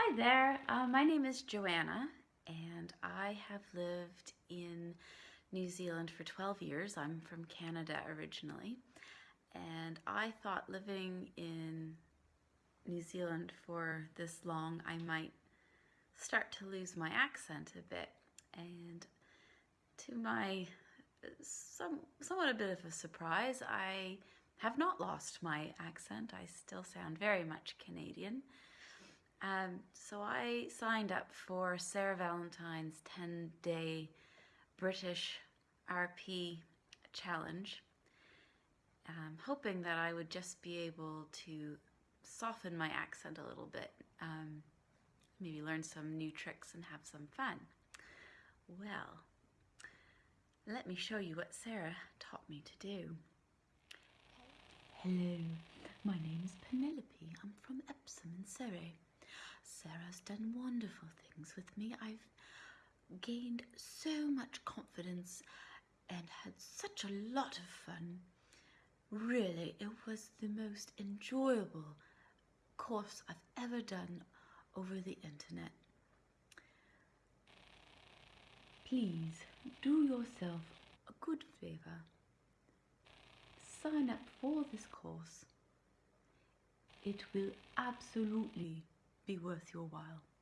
Hi there, uh, my name is Joanna and I have lived in New Zealand for 12 years. I'm from Canada originally and I thought living in New Zealand for this long I might start to lose my accent a bit and to my some, somewhat a bit of a surprise I have not lost my accent. I still sound very much Canadian. Um, so I signed up for Sarah Valentine's 10 day British RP challenge, um, hoping that I would just be able to soften my accent a little bit, um, maybe learn some new tricks and have some fun. Well, let me show you what Sarah taught me to do. Hello, my name is Penelope. I'm from Epsom in Surrey. Sarah's done wonderful things with me. I've gained so much confidence and had such a lot of fun. Really, it was the most enjoyable course I've ever done over the internet. Please do yourself a good favour. Sign up for this course. It will absolutely be worth your while.